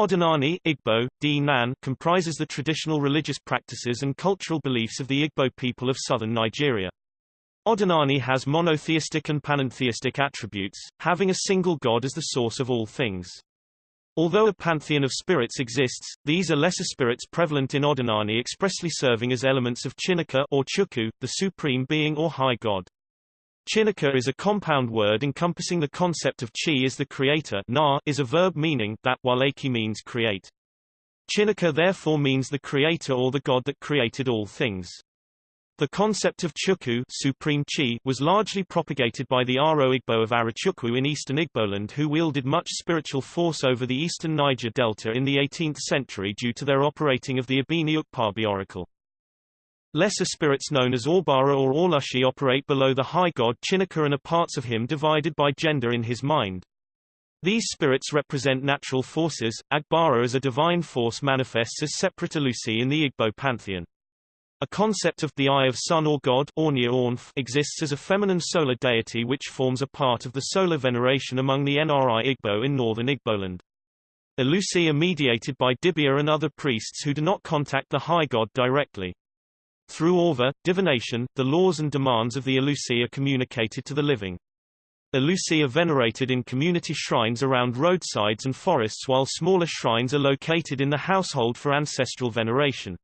Odinani Igbo, D. Comprises the traditional religious practices and cultural beliefs of the Igbo people of southern Nigeria. Odinani has monotheistic and panentheistic attributes, having a single god as the source of all things. Although a pantheon of spirits exists, these are lesser spirits prevalent in Odinani expressly serving as elements of Chineke or Chukwu, the supreme being or high god. Chineke is a compound word encompassing the concept of chi as the creator na is a verb meaning that, while eki means create. Chineke therefore means the creator or the god that created all things. The concept of Chukwu supreme chi was largely propagated by the Aro Igbo of Arochukwu in eastern Igboland who wielded much spiritual force over the eastern Niger Delta in the 18th century due to their operating of the Ibini Ukpabi oracle. Lesser spirits known as Orbara or Orlushi operate below the high god Chineke and are parts of him divided by gender in his mind. These spirits represent natural forces, Agbara as a divine force manifests as separate Alusi in the Igbo pantheon. A concept of the Eye of Sun or God exists as a feminine solar deity which forms a part of the solar veneration among the Nri Igbo in northern Igboland. Alusi are mediated by Dibia and other priests who do not contact the high god directly. Through Orva, divination, the laws and demands of the Alusi are communicated to the living. Alusi are venerated in community shrines around roadsides and forests while smaller shrines are located in the household for ancestral veneration.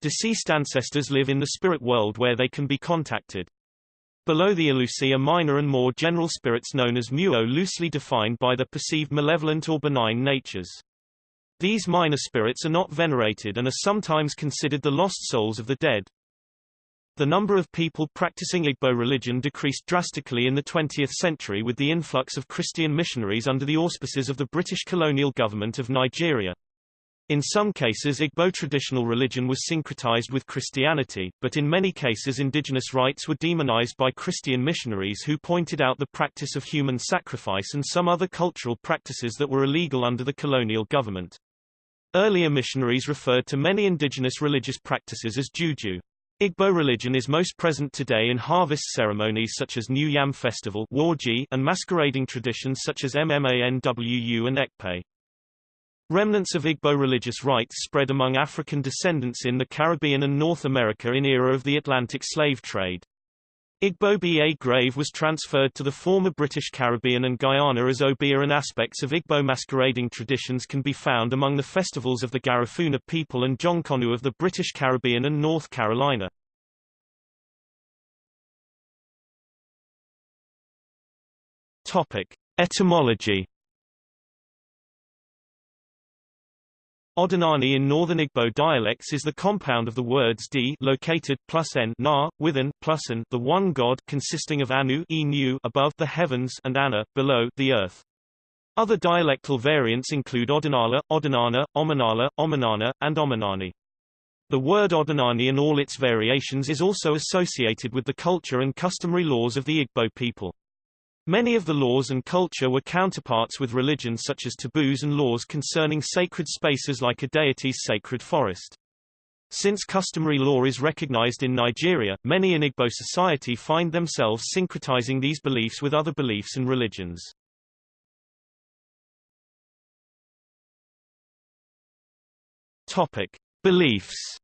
Deceased ancestors live in the spirit world where they can be contacted. Below the Alusi are minor and more general spirits known as Muo loosely defined by their perceived malevolent or benign natures. These minor spirits are not venerated and are sometimes considered the lost souls of the dead. The number of people practicing Igbo religion decreased drastically in the 20th century with the influx of Christian missionaries under the auspices of the British colonial government of Nigeria. In some cases Igbo traditional religion was syncretized with Christianity, but in many cases indigenous rites were demonized by Christian missionaries who pointed out the practice of human sacrifice and some other cultural practices that were illegal under the colonial government. Earlier missionaries referred to many indigenous religious practices as juju. Igbo religion is most present today in harvest ceremonies such as New Yam Festival and masquerading traditions such as Mmanwu and Ekpe. Remnants of Igbo religious rites spread among African descendants in the Caribbean and North America in era of the Atlantic slave trade. Igbo Ba grave was transferred to the former British Caribbean and Guyana as Obeah and aspects of Igbo masquerading traditions can be found among the festivals of the Garifuna people and Jonkonu of the British Caribbean and North Carolina. Topic. Etymology Odinani in Northern Igbo dialects is the compound of the words d located plus n na, with an, plus an the one god consisting of anu enu above the heavens and ana below the earth. Other dialectal variants include Odinala, Odinana, Omanala, Omanana, and Omanani. The word Odinani and all its variations is also associated with the culture and customary laws of the Igbo people. Many of the laws and culture were counterparts with religion such as taboos and laws concerning sacred spaces like a deity's sacred forest. Since customary law is recognized in Nigeria, many in Igbo society find themselves syncretizing these beliefs with other beliefs and religions. Topic. Beliefs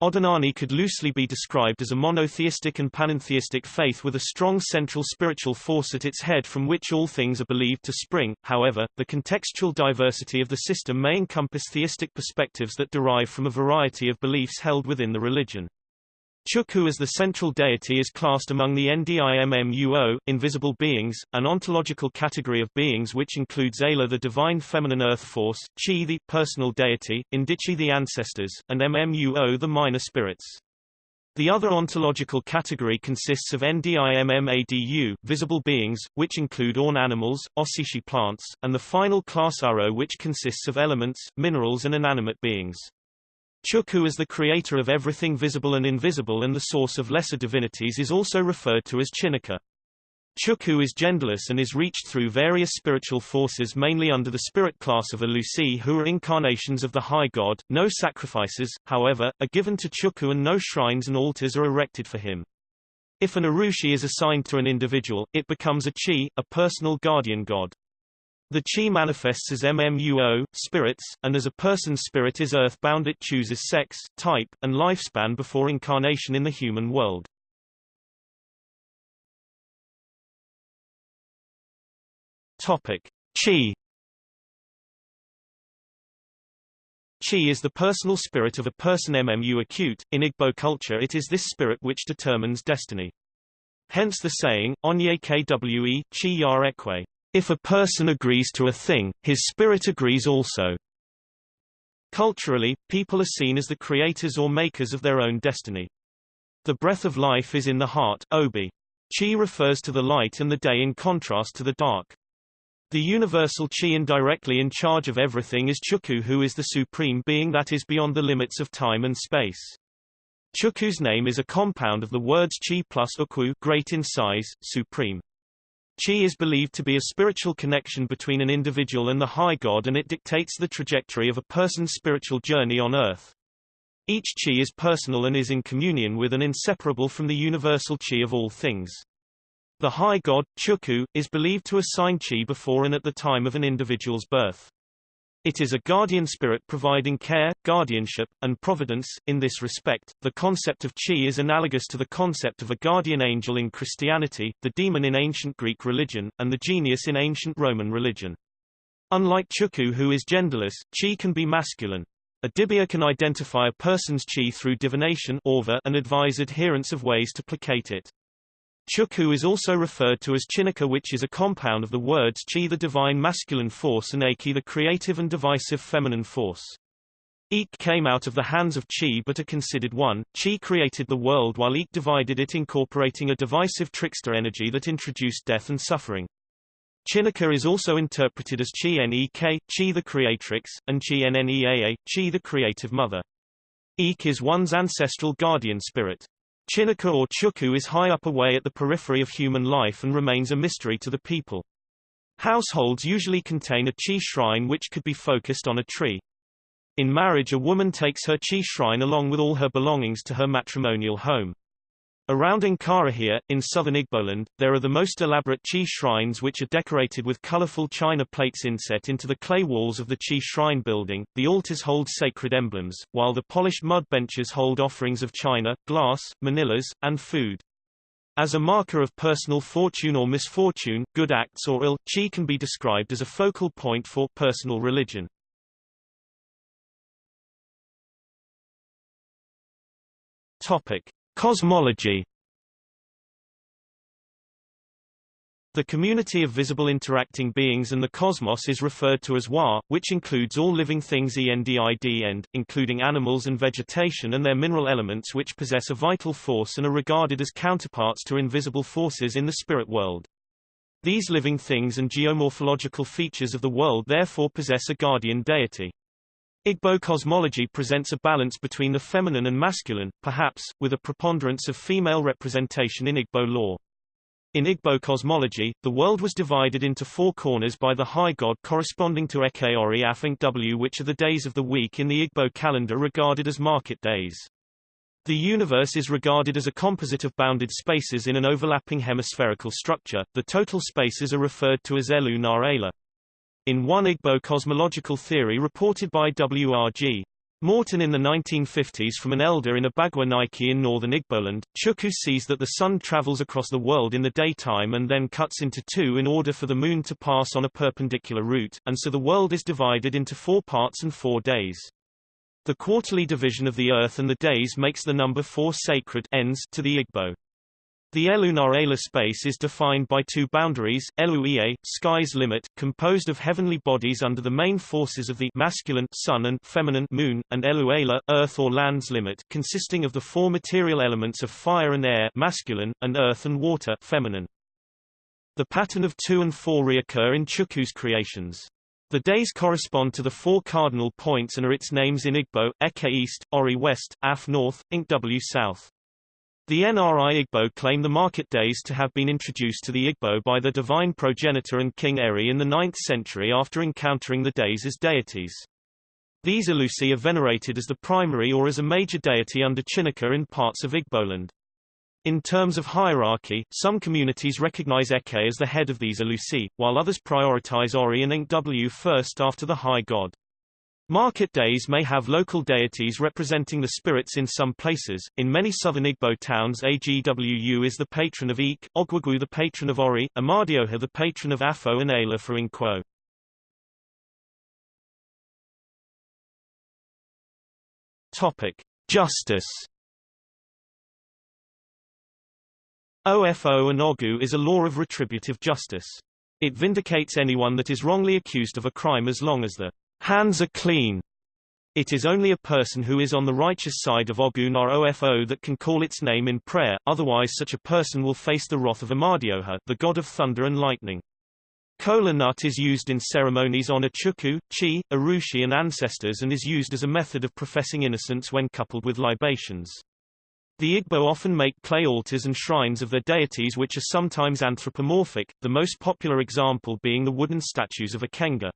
Odinani could loosely be described as a monotheistic and panentheistic faith with a strong central spiritual force at its head from which all things are believed to spring. However, the contextual diversity of the system may encompass theistic perspectives that derive from a variety of beliefs held within the religion. Chukwu as the central deity is classed among the Ndimmuo, invisible beings, an ontological category of beings which includes Ala the divine feminine earth force, Chi the personal deity, Indichi the ancestors, and Mmuo the minor spirits. The other ontological category consists of Ndimmadu, visible beings, which include orn animals, Oshishi plants, and the final class Aro which consists of elements, minerals and inanimate beings. Chukwu as the creator of everything visible and invisible and the source of lesser divinities is also referred to as Chineke. Chukwu is genderless and is reached through various spiritual forces mainly under the spirit class of Alusi who are incarnations of the high god. No sacrifices, however, are given to Chukwu and no shrines and altars are erected for him. If an Arushi is assigned to an individual, it becomes a Chi, a personal guardian god. The chi manifests as MMUO, spirits, and as a person's spirit is earthbound it chooses sex, type, and lifespan before incarnation in the human world. Topic. Chi Chi is the personal spirit of a person MMU acute. In Igbo culture it is this spirit which determines destiny. Hence the saying, Onye kwe, chi yar ekwe. If a person agrees to a thing, his spirit agrees also. Culturally, people are seen as the creators or makers of their own destiny. The breath of life is in the heart obi. Chi refers to the light and the day in contrast to the dark. The universal Chi indirectly in charge of everything is Chukwu who is the supreme being that is beyond the limits of time and space. Chukwu's name is a compound of the words Chi plus Ukwu great in size, supreme. Chi is believed to be a spiritual connection between an individual and the high god and it dictates the trajectory of a person's spiritual journey on earth. Each Chi is personal and is in communion with and inseparable from the universal Chi of all things. The high god, Chukwu, is believed to assign Chi before and at the time of an individual's birth. It is a guardian spirit providing care, guardianship, and providence. In this respect, the concept of chi is analogous to the concept of a guardian angel in Christianity, the demon in ancient Greek religion, and the genius in ancient Roman religion. Unlike Chukwu who is genderless, chi can be masculine. A dibia can identify a person's chi through divination and advise adherents of ways to placate it. Chukwu is also referred to as Chineke which is a compound of the words Chi the divine masculine force and Aki the creative and divisive feminine force. Ik came out of the hands of Chi but are considered one. Chi created the world while Ik divided it incorporating a divisive trickster energy that introduced death and suffering. Chineke is also interpreted as Chi Nek, Chi the creatrix, and Chi Nnea, Chi the creative mother. Ik is one's ancestral guardian spirit. Chineke or Chukwu is high up away at the periphery of human life and remains a mystery to the people. Households usually contain a chi shrine which could be focused on a tree. In marriage a woman takes her chi shrine along with all her belongings to her matrimonial home. Around Nkarahia, in southern Igboland, there are the most elaborate Chi shrines which are decorated with colorful china plates inset into the clay walls of the Chi shrine building. The altars hold sacred emblems, while the polished mud benches hold offerings of china, glass, manillas, and food. As a marker of personal fortune or misfortune, good acts or ill, Chi can be described as a focal point for personal religion. Topic. Cosmology The community of visible interacting beings and the cosmos is referred to as Wa, which includes all living things ENDID and, including animals and vegetation and their mineral elements which possess a vital force and are regarded as counterparts to invisible forces in the spirit world. These living things and geomorphological features of the world therefore possess a guardian deity. Igbo cosmology presents a balance between the feminine and masculine, perhaps, with a preponderance of female representation in Igbo lore. In Igbo cosmology, the world was divided into four corners by the high god corresponding to Ekeori Afink W which are the days of the week in the Igbo calendar regarded as market days. The universe is regarded as a composite of bounded spaces in an overlapping hemispherical structure. The total spaces are referred to as Elu Narela. In one Igbo cosmological theory reported by W.R.G. Horton in the 1950s from an elder in Abagwa Nike in northern Igboland, Chukwu sees that the sun travels across the world in the daytime and then cuts into two in order for the moon to pass on a perpendicular route, and so the world is divided into four parts and four days. The quarterly division of the earth and the days makes the number four sacred ends to the Igbo. The Elu space is defined by two boundaries, Elu sky's limit, composed of heavenly bodies under the main forces of the masculine sun and feminine moon, and Elu earth or land's limit, consisting of the four material elements of fire and air masculine, and earth and water feminine. The pattern of two and four reoccur in Chukwu's creations. The days correspond to the four cardinal points and are its names in Igbo, Eke East, Ori West, Af North, Ink W South. The NRI Igbo claim the market days to have been introduced to the Igbo by the divine progenitor and King Eri in the 9th century after encountering the days as deities. These Alusi are venerated as the primary or as a major deity under Chineke in parts of Igboland. In terms of hierarchy, some communities recognize Eke as the head of these Alusi, while others prioritize Ori and Nkw first after the high god. Market days may have local deities representing the spirits in some places. In many southern Igbo towns Agwu is the patron of Ik, Ogwugwu the patron of Ori, Amadioha the patron of Afo and Ayla for Nkwo. Topic: Justice. OFO and OGU is a law of retributive justice. It vindicates anyone that is wrongly accused of a crime as long as the hands are clean. It is only a person who is on the righteous side of Ogun or OFO that can call its name in prayer, otherwise such a person will face the wrath of Amadioha, the god of thunder and lightning. Kola nut is used in ceremonies on Chukwu, Chi, Arushi and ancestors and is used as a method of professing innocence when coupled with libations. The Igbo often make clay altars and shrines of their deities which are sometimes anthropomorphic, the most popular example being the wooden statues of Ikenga.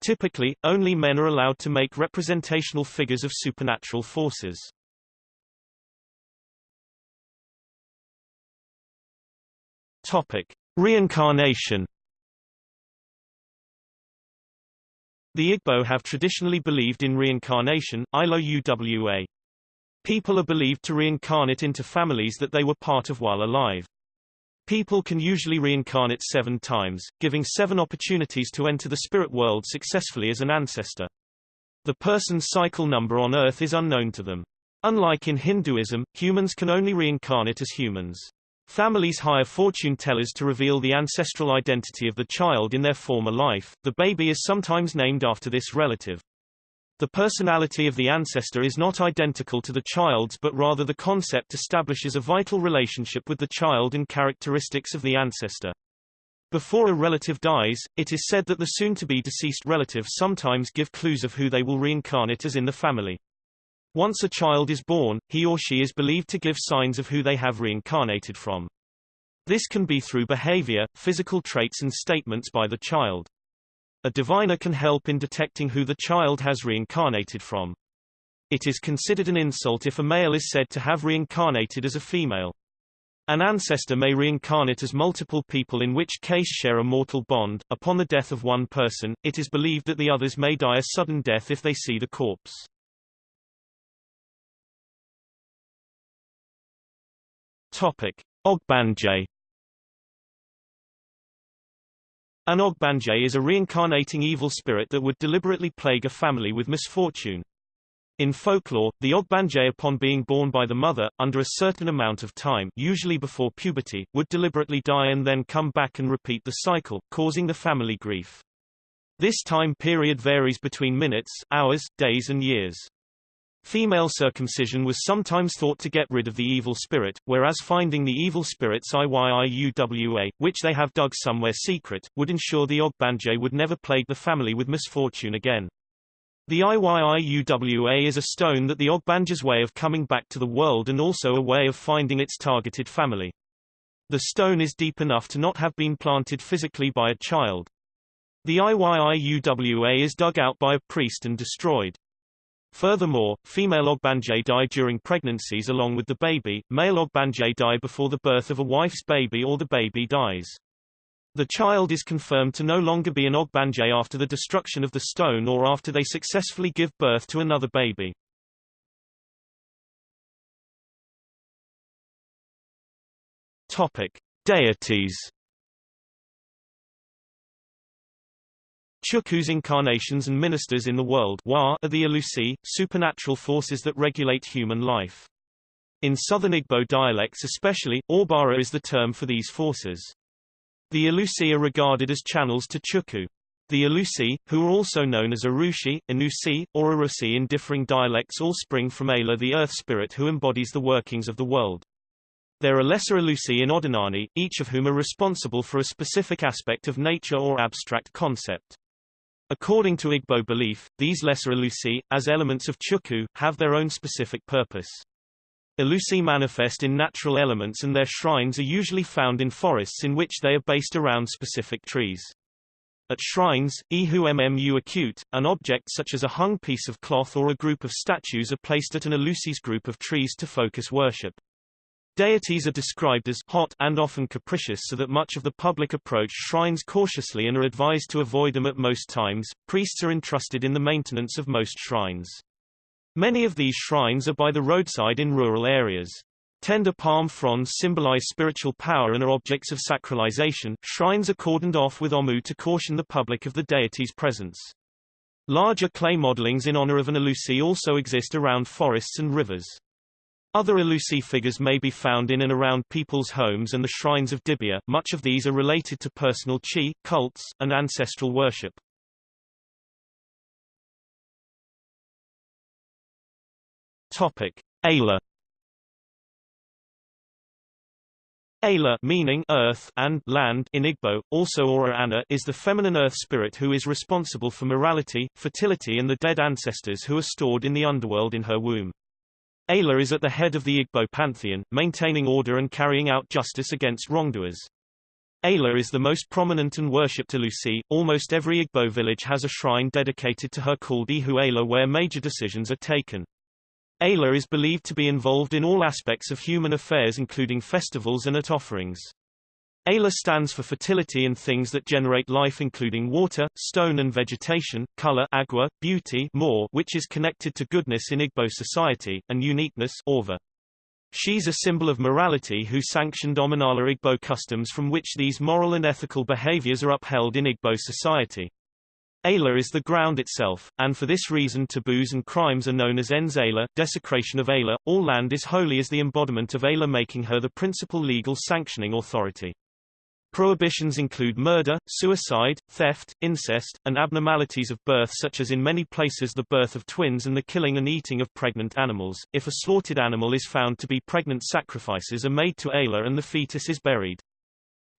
Typically, only men are allowed to make representational figures of supernatural forces. Topic: Reincarnation The Igbo have traditionally believed in reincarnation, Ilo Uwa. People are believed to reincarnate into families that they were part of while alive. People can usually reincarnate seven times, giving seven opportunities to enter the spirit world successfully as an ancestor. The person's cycle number on Earth is unknown to them. Unlike in Hinduism, humans can only reincarnate as humans. Families hire fortune tellers to reveal the ancestral identity of the child in their former life. The baby is sometimes named after this relative. The personality of the ancestor is not identical to the child's but rather the concept establishes a vital relationship with the child and characteristics of the ancestor. Before a relative dies, it is said that the soon-to-be deceased relative sometimes give clues of who they will reincarnate as in the family. Once a child is born, he or she is believed to give signs of who they have reincarnated from. This can be through behavior, physical traits and statements by the child. A diviner can help in detecting who the child has reincarnated from. It is considered an insult if a male is said to have reincarnated as a female. An ancestor may reincarnate as multiple people in which case share a mortal bond. Upon the death of one person, it is believed that the others may die a sudden death if they see the corpse. Topic: Ogbanje An Ogbanje is a reincarnating evil spirit that would deliberately plague a family with misfortune. In folklore, the Ogbanje upon being born by the mother, under a certain amount of time usually before puberty, would deliberately die and then come back and repeat the cycle, causing the family grief. This time period varies between minutes, hours, days and years. Female circumcision was sometimes thought to get rid of the evil spirit, whereas finding the evil spirit's IYIUWA, which they have dug somewhere secret, would ensure the Ogbanje would never plague the family with misfortune again. The IYIUWA is a stone that the Ogbanje's way of coming back to the world and also a way of finding its targeted family. The stone is deep enough to not have been planted physically by a child. The IYIUWA is dug out by a priest and destroyed. Furthermore, female Ogbanje die during pregnancies along with the baby, male Ogbanje die before the birth of a wife's baby or the baby dies. The child is confirmed to no longer be an Ogbanje after the destruction of the stone or after they successfully give birth to another baby. Topic: Deities Chukwu's incarnations and ministers in the world are the Alusi, supernatural forces that regulate human life. In southern Igbo dialects especially, Orbara is the term for these forces. The Alusi are regarded as channels to Chukwu. The Alusi, who are also known as Arushi, Anusi, or Arusi in differing dialects all spring from Ayla the earth spirit who embodies the workings of the world. There are lesser Alusi in Odinani, each of whom are responsible for a specific aspect of nature or abstract concept. According to Igbo belief, these lesser Alusi, as elements of Chukwu, have their own specific purpose. Alusi manifest in natural elements and their shrines are usually found in forests in which they are based around specific trees. At shrines, Ihu Mmu acute, an object such as a hung piece of cloth or a group of statues are placed at an Alusi's group of trees to focus worship. Deities are described as hot and often capricious so that much of the public approach shrines cautiously and are advised to avoid them at most times. Priests are entrusted in the maintenance of most shrines. Many of these shrines are by the roadside in rural areas. Tender palm fronds symbolize spiritual power and are objects of sacralization. Shrines are cordoned off with omu to caution the public of the deity's presence. Larger clay modelings in honor of an Alusi also exist around forests and rivers. Other Alusi figures may be found in and around people's homes and the shrines of Dibia. Much of these are related to personal chi, cults, and ancestral worship. Topic: Ayla Ayla meaning earth and land in Igbo, also Ora Anna is the feminine earth spirit who is responsible for morality, fertility and the dead ancestors who are stored in the underworld in her womb. Ayla is at the head of the Igbo pantheon, maintaining order and carrying out justice against wrongdoers. Ayla is the most prominent and worshipped Alusi. Almost every Igbo village has a shrine dedicated to her called Ihu Ayla where major decisions are taken. Ayla is believed to be involved in all aspects of human affairs including festivals and at offerings. Ayla stands for fertility and things that generate life including water, stone and vegetation, color agua, beauty more which is connected to goodness in Igbo society, and uniqueness orva. She's a symbol of morality who sanctioned Omenala Igbo customs from which these moral and ethical behaviors are upheld in Igbo society. Ayla is the ground itself, and for this reason taboos and crimes are known as ens Ayla, desecration of Ayla. All land is holy as the embodiment of Ayla making her the principal legal sanctioning authority. Prohibitions include murder, suicide, theft, incest, and abnormalities of birth such as in many places the birth of twins and the killing and eating of pregnant animals. If a slaughtered animal is found to be pregnant sacrifices are made to Ayla and the fetus is buried.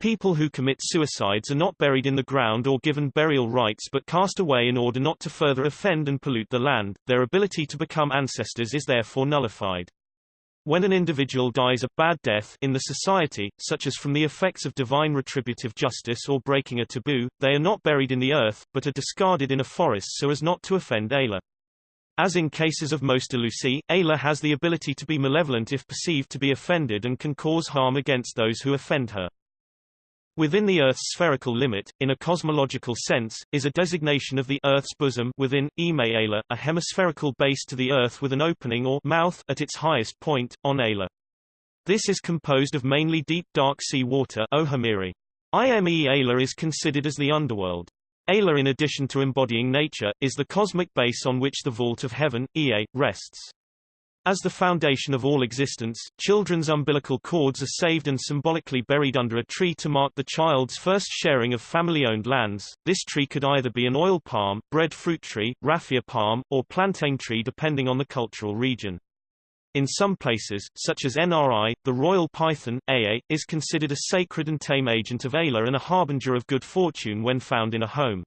People who commit suicides are not buried in the ground or given burial rites but cast away in order not to further offend and pollute the land, their ability to become ancestors is therefore nullified. When an individual dies a bad death in the society, such as from the effects of divine retributive justice or breaking a taboo, they are not buried in the earth, but are discarded in a forest so as not to offend Ayla. As in cases of most Alusi, Ayla has the ability to be malevolent if perceived to be offended and can cause harm against those who offend her. Within the Earth's spherical limit, in a cosmological sense, is a designation of the Earth's bosom within, Ime a hemispherical base to the Earth with an opening or mouth at its highest point, on Ayla. This is composed of mainly deep dark sea water Ohamiri. Ime is considered as the underworld. Ayla in addition to embodying nature, is the cosmic base on which the vault of heaven, Ea, rests. As the foundation of all existence, children's umbilical cords are saved and symbolically buried under a tree to mark the child's first sharing of family-owned lands. This tree could either be an oil palm, breadfruit tree, raffia palm, or plantain tree depending on the cultural region. In some places, such as NRI, the royal python, AA, is considered a sacred and tame agent of Ayla and a harbinger of good fortune when found in a home.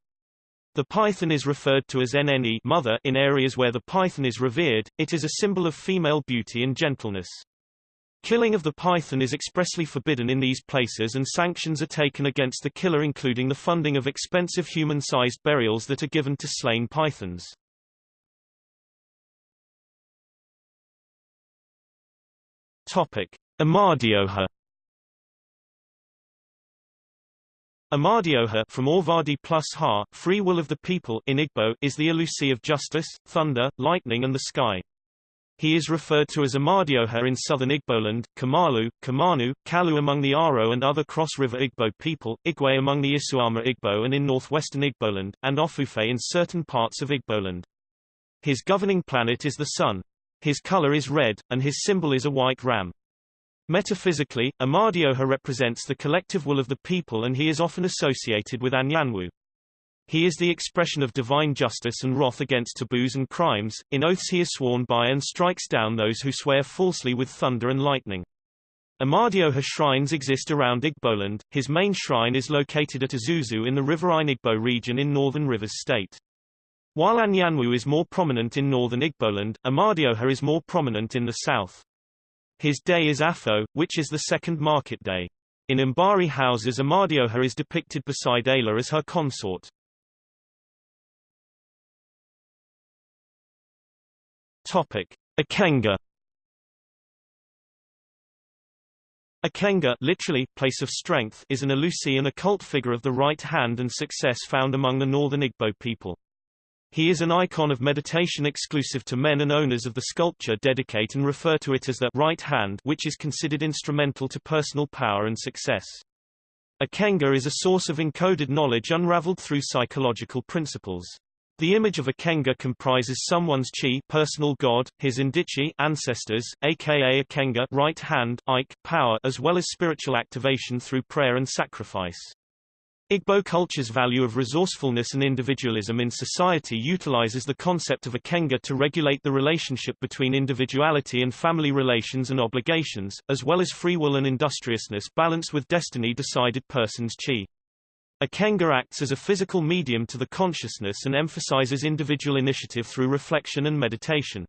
The python is referred to as NNE mother in areas where the python is revered, it is a symbol of female beauty and gentleness. Killing of the python is expressly forbidden in these places and sanctions are taken against the killer including the funding of expensive human-sized burials that are given to slain pythons. Topic. Amadioha Amadioha from Orvadi plus Ha, free will of the people in Igbo, is the Alusi of justice, thunder, lightning and the sky. He is referred to as Amadioha in southern Igboland, Kamalu, Kamanu, Kalu among the Aro and other cross-river Igbo people, Igwe among the Isuama Igbo and in northwestern Igboland, and Ofufe in certain parts of Igboland. His governing planet is the sun. His color is red, and his symbol is a white ram. Metaphysically, Amadioha represents the collective will of the people and he is often associated with Anyanwu. He is the expression of divine justice and wrath against taboos and crimes, in oaths he is sworn by and strikes down those who swear falsely with thunder and lightning. Amadioha shrines exist around Igboland, his main shrine is located at Ozuzu in the riverine Igbo region in northern Rivers State. While Anyanwu is more prominent in northern Igboland, Amadioha is more prominent in the south. His day is Afo, which is the second market day. In Mbari houses Amadioha is depicted beside Ayla as her consort. Topic. Ikenga Ikenga literally, place of strength, is an Elusi and occult figure of the right hand and success found among the northern Igbo people. He is an icon of meditation exclusive to men and owners of the sculpture dedicate and refer to it as the right hand which is considered instrumental to personal power and success. Ikenga is a source of encoded knowledge unraveled through psychological principles. The image of a Kenga comprises someone's chi personal god, his indichi ancestors, aka a Kenga right hand, Ike power as well as spiritual activation through prayer and sacrifice. Igbo culture's value of resourcefulness and individualism in society utilizes the concept of Ikenga to regulate the relationship between individuality and family relations and obligations, as well as free will and industriousness balanced with destiny-decided person's chi. Ikenga acts as a physical medium to the consciousness and emphasizes individual initiative through reflection and meditation.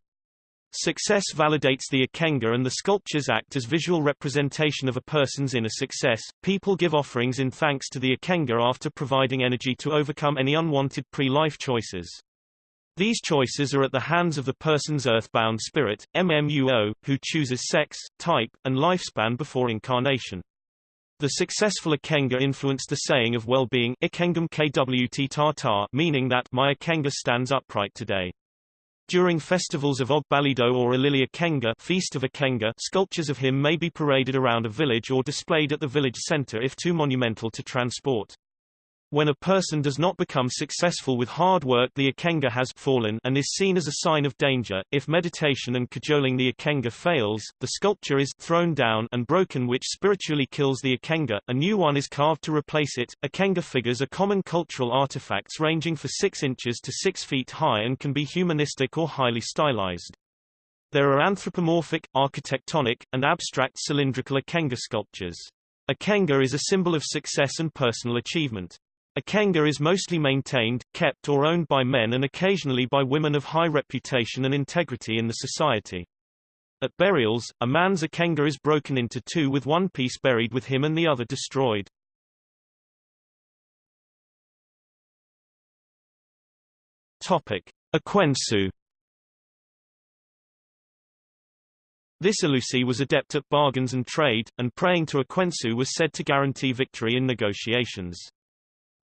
Success validates the Ikenga and the sculptures act as visual representation of a person's inner success. People give offerings in thanks to the Ikenga after providing energy to overcome any unwanted pre-life choices. These choices are at the hands of the person's earthbound spirit, MMUO, who chooses sex, type, and lifespan before incarnation. The successful Ikenga influenced the saying of well-being meaning that my Ikenga stands upright today. During festivals of Ogbalido or Ilili Ikenga Feast of Ikenga, sculptures of him may be paraded around a village or displayed at the village center if too monumental to transport. When a person does not become successful with hard work the Ikenga has fallen and is seen as a sign of danger. If meditation and cajoling the Ikenga fails, the sculpture is thrown down and broken which spiritually kills the Ikenga. A new one is carved to replace it. Ikenga figures are common cultural artifacts ranging for 6 inches to 6 feet high and can be humanistic or highly stylized. There are anthropomorphic, architectonic, and abstract cylindrical Ikenga sculptures. Ikenga is a symbol of success and personal achievement. Ikenga is mostly maintained, kept or owned by men and occasionally by women of high reputation and integrity in the society. At burials, a man's Ikenga is broken into two with one piece buried with him and the other destroyed. Topic: Ekwensu This Elusi was adept at bargains and trade, and praying to Ekwensu was said to guarantee victory in negotiations.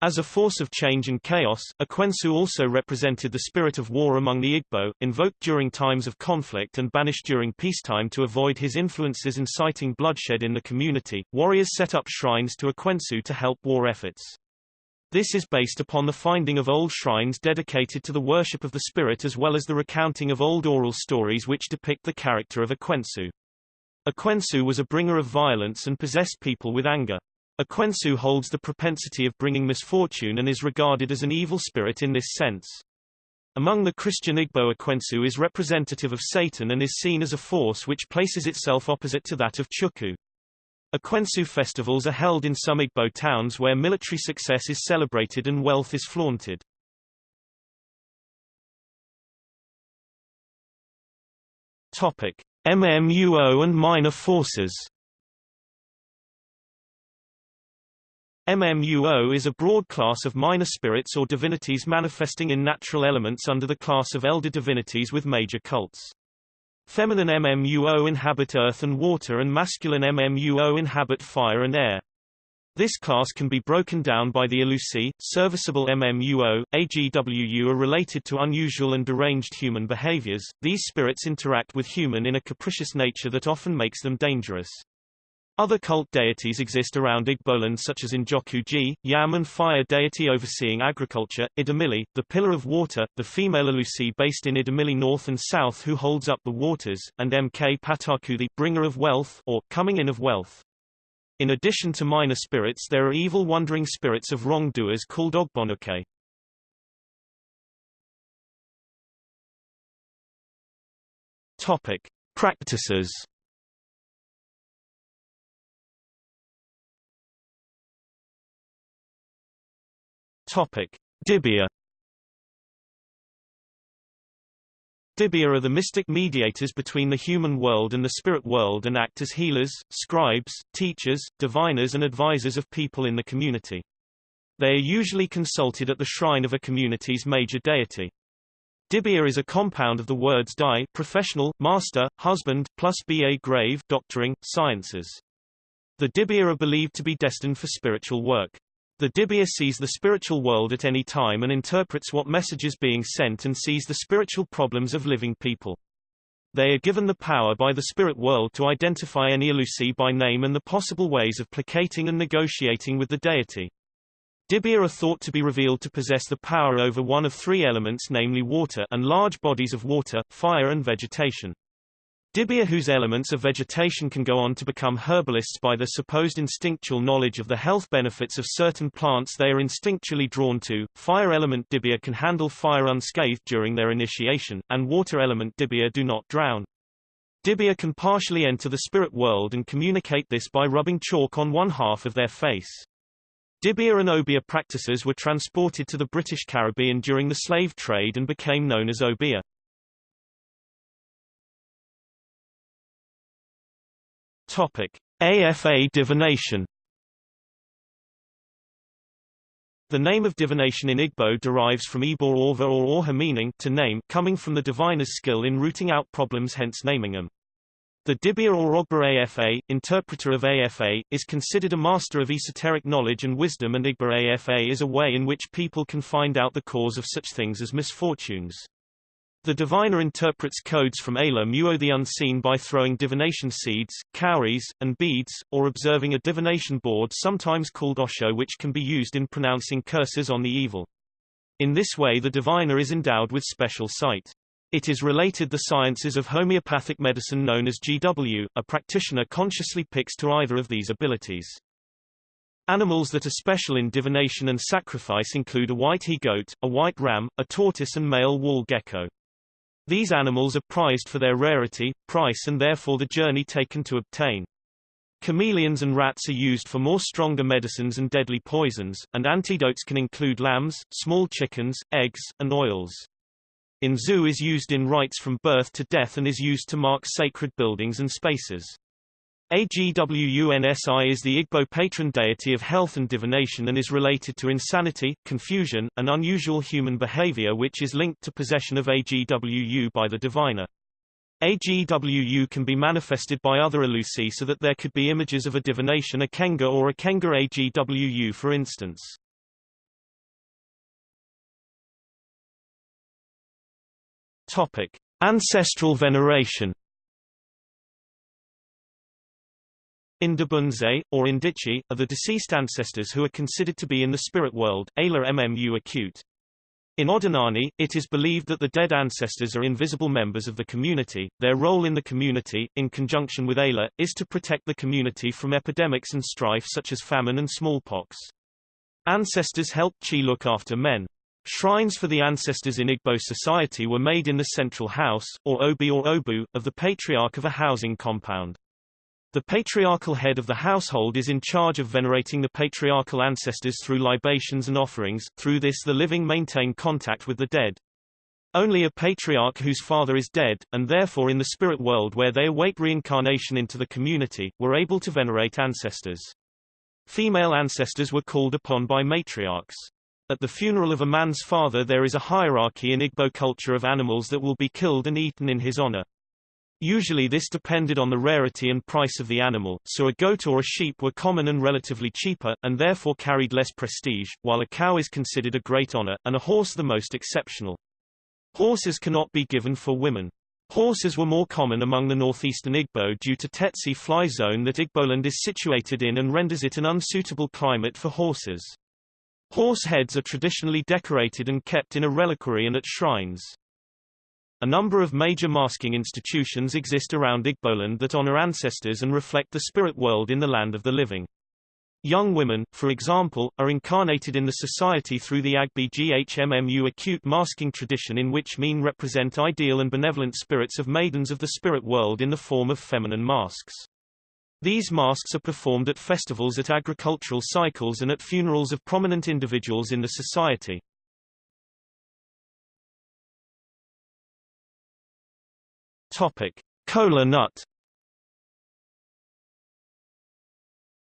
As a force of change and chaos, Ekwensu also represented the spirit of war among the Igbo, invoked during times of conflict and banished during peacetime to avoid his influences inciting bloodshed in the community. Warriors set up shrines to Ekwensu to help war efforts. This is based upon the finding of old shrines dedicated to the worship of the spirit as well as the recounting of old oral stories which depict the character of Ekwensu. Ekwensu was a bringer of violence and possessed people with anger. Ekwensu holds the propensity of bringing misfortune and is regarded as an evil spirit in this sense. Among the Christian Igbo Ekwensu is representative of Satan and is seen as a force which places itself opposite to that of Chukwu. Ekwensu festivals are held in some Igbo towns where military success is celebrated and wealth is flaunted. Topic: MMUO and minor forces MMUO is a broad class of minor spirits or divinities manifesting in natural elements under the class of elder divinities with major cults. Feminine MMUO inhabit earth and water and masculine MMUO inhabit fire and air. This class can be broken down by the Elusi, serviceable MMUO, AGWU are related to unusual and deranged human behaviors. These spirits interact with human in a capricious nature that often makes them dangerous. Other cult deities exist around Igboland such as Njoku Yam and fire deity overseeing agriculture, Idemili, the pillar of water, the female Elusi based in Idemili north and south who holds up the waters, and Mk Pataku the bringer of wealth or coming in of wealth. In addition to minor spirits there are evil wandering spirits of wrongdoers called Ogbonuke. Topic. Practices Topic: Dibia Dibia are the mystic mediators between the human world and the spirit world and act as healers, scribes, teachers, diviners and advisors of people in the community. They are usually consulted at the shrine of a community's major deity. Dibia is a compound of the words di professional, master, husband, plus ba grave doctoring, sciences. The Dibia are believed to be destined for spiritual work. The Dibia sees the spiritual world at any time and interprets what message is being sent and sees the spiritual problems of living people. They are given the power by the spirit world to identify any Alusi by name and the possible ways of placating and negotiating with the deity. Dibia are thought to be revealed to possess the power over one of three elements namely water and large bodies of water, fire and vegetation. Dibia whose elements of vegetation can go on to become herbalists by their supposed instinctual knowledge of the health benefits of certain plants they are instinctually drawn to. Fire element Dibia can handle fire unscathed during their initiation, and water element Dibia do not drown. Dibia can partially enter the spirit world and communicate this by rubbing chalk on one half of their face. Dibia and Obia practices were transported to the British Caribbean during the slave trade and became known as Obeah. Topic: AFA divination. The name of divination in Igbo derives from Igbo Orva or Orha meaning to name, coming from the diviner's skill in rooting out problems hence naming them. The Dibia or Ogba Afa, interpreter of Afa, is considered a master of esoteric knowledge and wisdom and Igba Afa is a way in which people can find out the cause of such things as misfortunes. The diviner interprets codes from Ala Muo the unseen by throwing divination seeds, cowries, and beads, or observing a divination board sometimes called Osho which can be used in pronouncing curses on the evil. In this way the diviner is endowed with special sight. It is related the sciences of homeopathic medicine known as GW, a practitioner consciously picks to either of these abilities. Animals that are special in divination and sacrifice include a white he-goat, a white ram, a tortoise and male wall gecko. These animals are prized for their rarity, price and therefore the journey taken to obtain. Chameleons and rats are used for more stronger medicines and deadly poisons, and antidotes can include lambs, small chickens, eggs, and oils. Nzu is used in rites from birth to death and is used to mark sacred buildings and spaces. Agwunsi is the Igbo patron deity of health and divination and is related to insanity, confusion, and unusual human behavior which is linked to possession of Agwu by the diviner. Agwu can be manifested by other Alusi so that there could be images of a divination Akenga or Akenga Agwu for instance. Topic. Ancestral veneration Indabunze, or Indichi, are the deceased ancestors who are considered to be in the spirit world, Ayla Mmu acute. In Odinani, it is believed that the dead ancestors are invisible members of the community. Their role in the community, in conjunction with Ayla, is to protect the community from epidemics and strife such as famine and smallpox. Ancestors help Chi look after men. Shrines for the ancestors in Igbo society were made in the central house, or obi or obu, of the patriarch of a housing compound. The patriarchal head of the household is in charge of venerating the patriarchal ancestors through libations and offerings, through this the living maintain contact with the dead. Only a patriarch whose father is dead, and therefore in the spirit world where they await reincarnation into the community, were able to venerate ancestors. Female ancestors were called upon by matriarchs. At the funeral of a man's father there is a hierarchy in Igbo culture of animals that will be killed and eaten in his honor. Usually this depended on the rarity and price of the animal, so a goat or a sheep were common and relatively cheaper, and therefore carried less prestige, while a cow is considered a great honor, and a horse the most exceptional. Horses cannot be given for women. Horses were more common among the northeastern Igbo due to Tsetse fly zone that Igboland is situated in and renders it an unsuitable climate for horses. Horse heads are traditionally decorated and kept in a reliquary and at shrines. A number of major masking institutions exist around Igboland that honor ancestors and reflect the spirit world in the land of the living. Young women, for example, are incarnated in the society through the Agbi GHMMU acute masking tradition in which mean represent ideal and benevolent spirits of maidens of the spirit world in the form of feminine masks. These masks are performed at festivals at agricultural cycles and at funerals of prominent individuals in the society. Topic: Kola nut.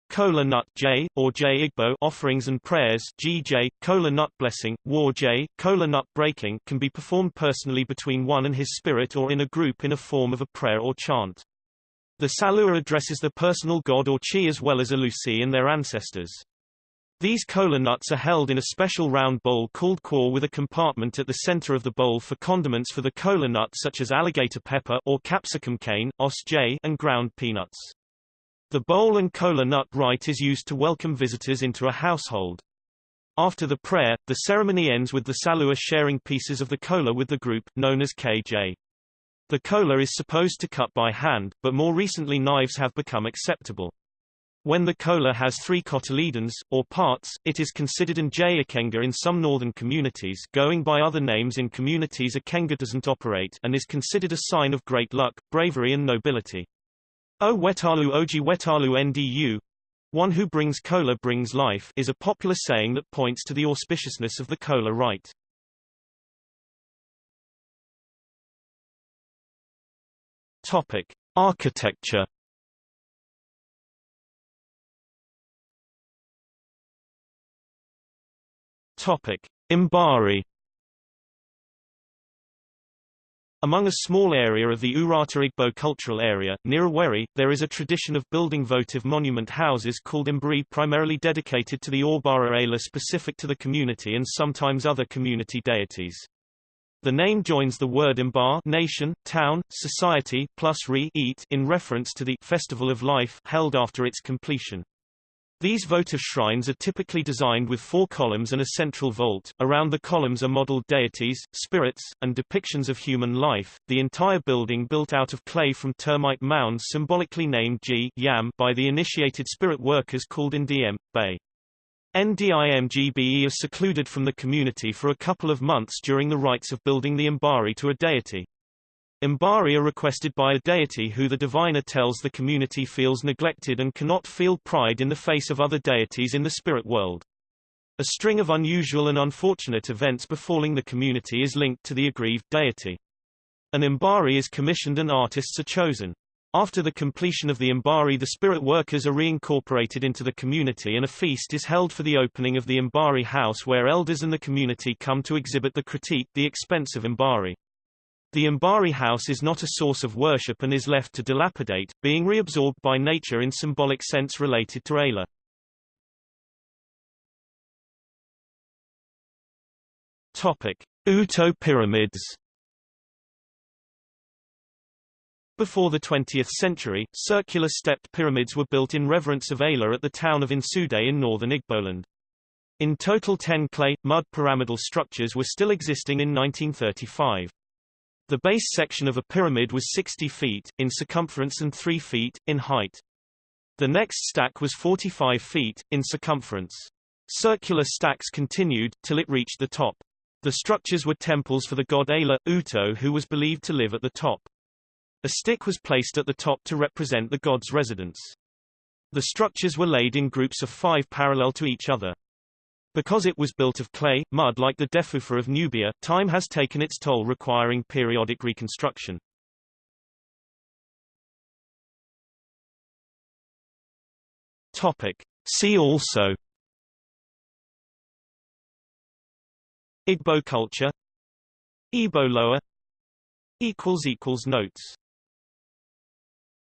Kola nut J, or J Igbo offerings and prayers GJ, Kola nut blessing, War J, Kola nut breaking can be performed personally between one and his spirit or in a group in a form of a prayer or chant. The Salua addresses the personal god or chi as well as Alusi and their ancestors. These kola nuts are held in a special round bowl called core with a compartment at the center of the bowl for condiments for the kola nut such as alligator pepper or capsicum cane, osj, and ground peanuts. The bowl and kola nut rite is used to welcome visitors into a household. After the prayer, the ceremony ends with the Salua sharing pieces of the kola with the group, known as KJ. The kola is supposed to cut by hand, but more recently knives have become acceptable. When the kola has three cotyledons, or parts, it is considered an J Ikenga in some northern communities going by other names in communities Ikenga doesn't operate and is considered a sign of great luck, bravery and nobility. O wetalu oji wetalu ndu one who brings kola brings life is a popular saying that points to the auspiciousness of the kola rite. Topic: Architecture. Topic: Mbari. Among a small area of the Oratta Igbo cultural area, near Owerri, there is a tradition of building votive monument houses called Mbari primarily dedicated to the Orbara Ala specific to the community and sometimes other community deities. The name joins the word Imbar nation, town, society plus re eat in reference to the festival of life held after its completion. These votive shrines are typically designed with four columns and a central vault. Around the columns are modeled deities, spirits, and depictions of human life. The entire building built out of clay from termite mounds symbolically named G Yam by the initiated spirit workers called Ndiem Bay. NDIMGBE is secluded from the community for a couple of months during the rites of building the Mbari to a deity. Mbari are requested by a deity who the diviner tells the community feels neglected and cannot feel pride in the face of other deities in the spirit world. A string of unusual and unfortunate events befalling the community is linked to the aggrieved deity. An Mbari is commissioned and artists are chosen. After the completion of the Mbari the spirit workers are reincorporated into the community and a feast is held for the opening of the Mbari house where elders and the community come to exhibit the critique the expense of Mbari. The Mbari house is not a source of worship and is left to dilapidate, being reabsorbed by nature in symbolic sense related to Ala. Topic: Uto pyramids. Before the 20th century, circular stepped pyramids were built in reverence of Ala at the town of Nsude in northern Igboland. In total 10 clay, mud pyramidal structures were still existing in 1935. The base section of a pyramid was 60 feet, in circumference and 3 feet, in height. The next stack was 45 feet, in circumference. Circular stacks continued, till it reached the top. The structures were temples for the god Ala, Uto who was believed to live at the top. A stick was placed at the top to represent the god's residence. The structures were laid in groups of five parallel to each other. Because it was built of clay, mud like the Defufa of Nubia, time has taken its toll requiring periodic reconstruction. Topic. See also Igbo culture Igbo lower Notes